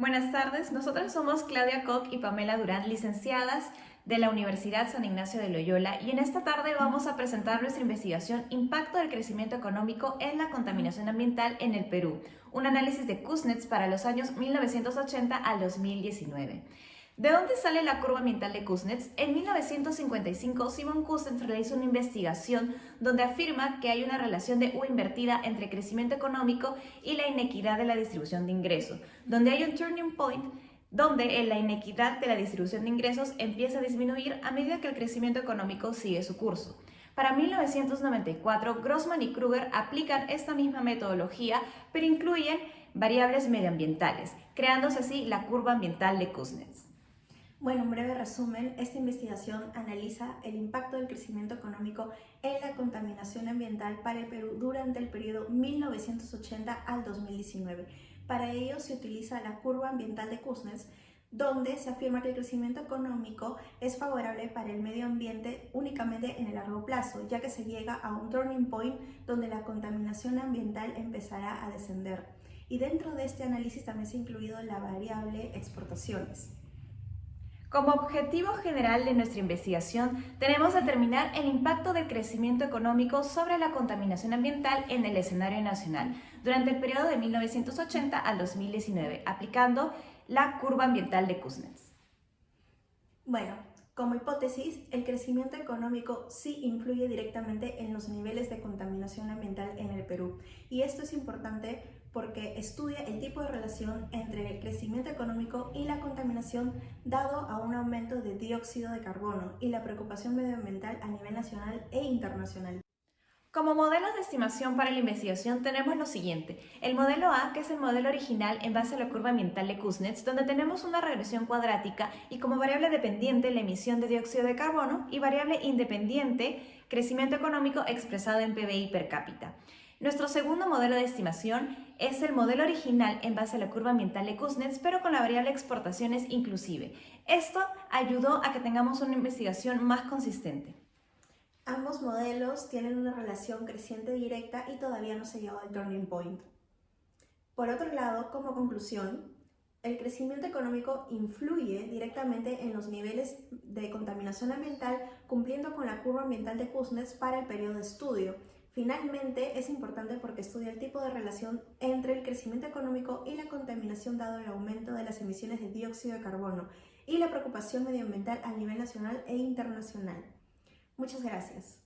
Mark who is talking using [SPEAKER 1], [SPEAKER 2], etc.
[SPEAKER 1] Buenas tardes, nosotras somos Claudia Koch y Pamela Durán, licenciadas de la Universidad San Ignacio de Loyola y en esta tarde vamos a presentar nuestra investigación Impacto del crecimiento económico en la contaminación ambiental en el Perú, un análisis de Kuznets para los años 1980 al 2019. ¿De dónde sale la curva ambiental de Kuznets? En 1955, Simon Kuznets realizó una investigación donde afirma que hay una relación de U invertida entre crecimiento económico y la inequidad de la distribución de ingresos, donde hay un turning point donde la inequidad de la distribución de ingresos empieza a disminuir a medida que el crecimiento económico sigue su curso. Para 1994, Grossman y Kruger aplican esta misma metodología, pero incluyen variables medioambientales, creándose así la curva ambiental de Kuznets.
[SPEAKER 2] Bueno, en breve resumen, esta investigación analiza el impacto del crecimiento económico en la contaminación ambiental para el Perú durante el periodo 1980 al 2019. Para ello se utiliza la curva ambiental de Kuznets, donde se afirma que el crecimiento económico es favorable para el medio ambiente únicamente en el largo plazo, ya que se llega a un turning point donde la contaminación ambiental empezará a descender. Y dentro de este análisis también se ha incluido la variable exportaciones.
[SPEAKER 1] Como objetivo general de nuestra investigación, tenemos determinar el impacto del crecimiento económico sobre la contaminación ambiental en el escenario nacional durante el periodo de 1980 al 2019, aplicando la curva ambiental de Kuznets.
[SPEAKER 2] Bueno, como hipótesis, el crecimiento económico sí influye directamente en los niveles de contaminación ambiental en el Perú. Y esto es importante porque estudia el tipo de relación entre el crecimiento económico y la contaminación dado a un aumento de dióxido de carbono y la preocupación medioambiental a nivel nacional e internacional.
[SPEAKER 1] Como modelos de estimación para la investigación tenemos lo siguiente. El modelo A, que es el modelo original en base a la curva ambiental de Kuznets, donde tenemos una regresión cuadrática y como variable dependiente la emisión de dióxido de carbono y variable independiente crecimiento económico expresado en PBI per cápita. Nuestro segundo modelo de estimación es el modelo original en base a la curva ambiental de Kuznets, pero con la variable exportaciones inclusive. Esto ayudó a que tengamos una investigación más consistente.
[SPEAKER 2] Ambos modelos tienen una relación creciente directa y todavía no se llegado al turning point. Por otro lado, como conclusión, el crecimiento económico influye directamente en los niveles de contaminación ambiental cumpliendo con la curva ambiental de Kuznets para el periodo de estudio. Finalmente, es importante porque estudia el tipo de relación entre el crecimiento económico y la contaminación dado el aumento de las emisiones de dióxido de carbono y la preocupación medioambiental a nivel nacional e internacional. Muchas gracias.